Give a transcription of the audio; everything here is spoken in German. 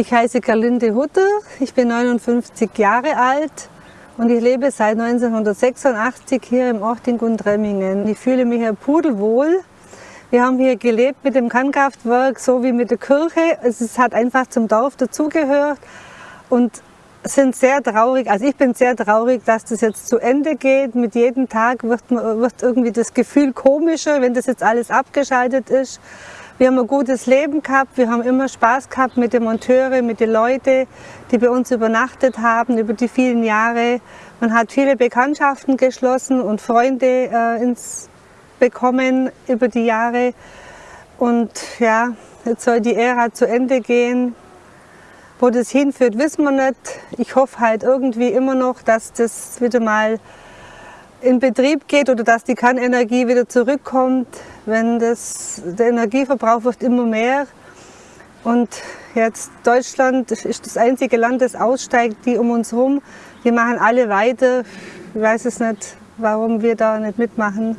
Ich heiße Gerlinde Hutter, ich bin 59 Jahre alt und ich lebe seit 1986 hier im Ort in Gundremmingen. Ich fühle mich hier pudelwohl. Wir haben hier gelebt mit dem Kannkraftwerk, so wie mit der Kirche. Es hat einfach zum Dorf dazugehört und sind sehr traurig, also ich bin sehr traurig, dass das jetzt zu Ende geht. Mit jedem Tag wird, wird irgendwie das Gefühl komischer, wenn das jetzt alles abgeschaltet ist. Wir haben ein gutes Leben gehabt, wir haben immer Spaß gehabt mit den Monteuren, mit den Leuten, die bei uns übernachtet haben über die vielen Jahre. Man hat viele Bekanntschaften geschlossen und Freunde äh, ins bekommen über die Jahre. Und ja, jetzt soll die Ära zu Ende gehen. Wo das hinführt, wissen wir nicht. Ich hoffe halt irgendwie immer noch, dass das wieder mal in Betrieb geht oder dass die Kernenergie wieder zurückkommt, wenn das, der Energieverbrauch wird immer mehr. Und jetzt Deutschland ist das einzige Land, das aussteigt, die um uns herum. Die machen alle weiter. Ich weiß es nicht, warum wir da nicht mitmachen.